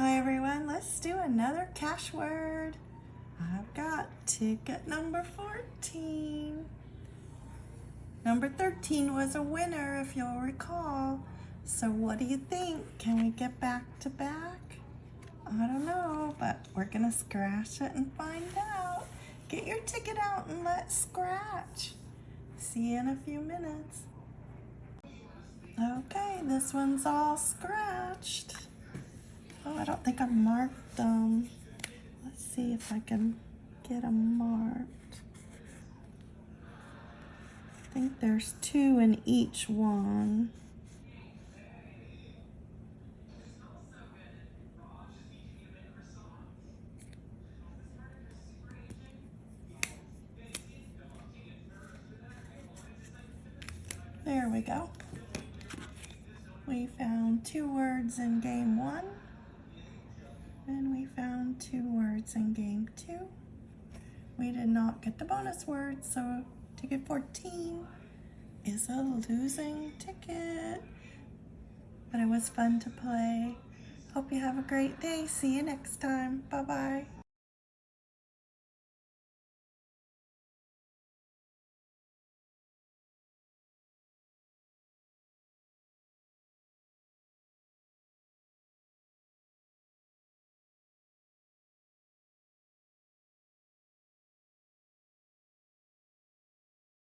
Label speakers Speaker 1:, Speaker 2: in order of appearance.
Speaker 1: Hi everyone, let's do another cash word. I've got ticket number 14. Number 13 was a winner if you'll recall. So what do you think? Can we get back to back? I don't know, but we're gonna scratch it and find out. Get your ticket out and let's scratch. See you in a few minutes. Okay, this one's all scratched. I don't think I marked them. Let's see if I can get them marked. I think there's two in each one. There we go. We found two words in game one. And we found two words in game two. We did not get the bonus word, so ticket 14 is a losing ticket. But it was fun to play. Hope you have a great day. See you next time. Bye-bye.